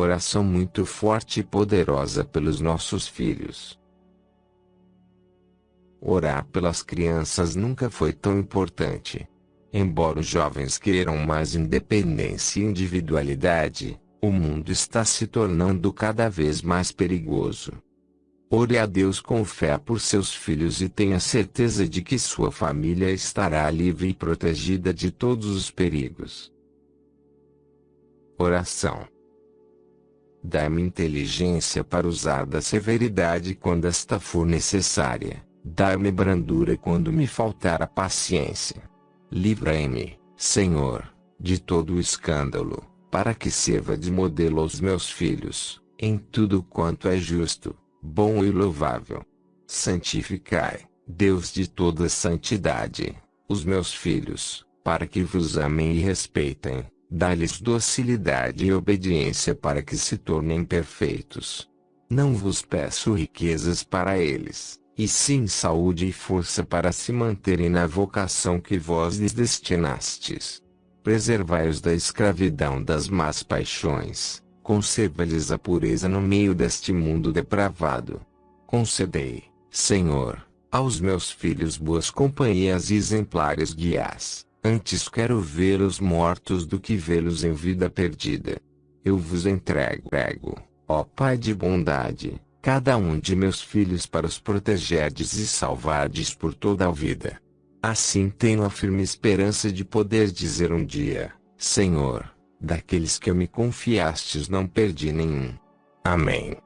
Oração muito forte e poderosa pelos nossos filhos. Orar pelas crianças nunca foi tão importante. Embora os jovens queiram mais independência e individualidade, o mundo está se tornando cada vez mais perigoso. Ore a Deus com fé por seus filhos e tenha certeza de que sua família estará livre e protegida de todos os perigos. Oração Dá-me inteligência para usar da severidade quando esta for necessária. Dá-me brandura quando me faltar a paciência. Livrai-me, Senhor, de todo o escândalo, para que sirva de modelo aos meus filhos, em tudo quanto é justo, bom e louvável. Santificai, Deus de toda santidade, os meus filhos, para que vos amem e respeitem. Dá-lhes docilidade e obediência para que se tornem perfeitos. Não vos peço riquezas para eles, e sim saúde e força para se manterem na vocação que vós lhes destinastes. Preservai-os da escravidão das más paixões, conserva-lhes a pureza no meio deste mundo depravado. Concedei, Senhor, aos meus filhos boas companhias e exemplares guias Antes quero vê-los mortos do que vê-los em vida perdida. Eu vos entrego, ó Pai de bondade, cada um de meus filhos para os protegerdes e salvardes por toda a vida. Assim tenho a firme esperança de poder dizer um dia, Senhor, daqueles que me confiastes não perdi nenhum. Amém.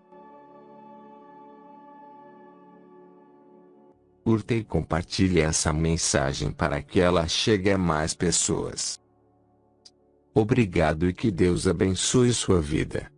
Curta e compartilhe essa mensagem para que ela chegue a mais pessoas. Obrigado e que Deus abençoe sua vida.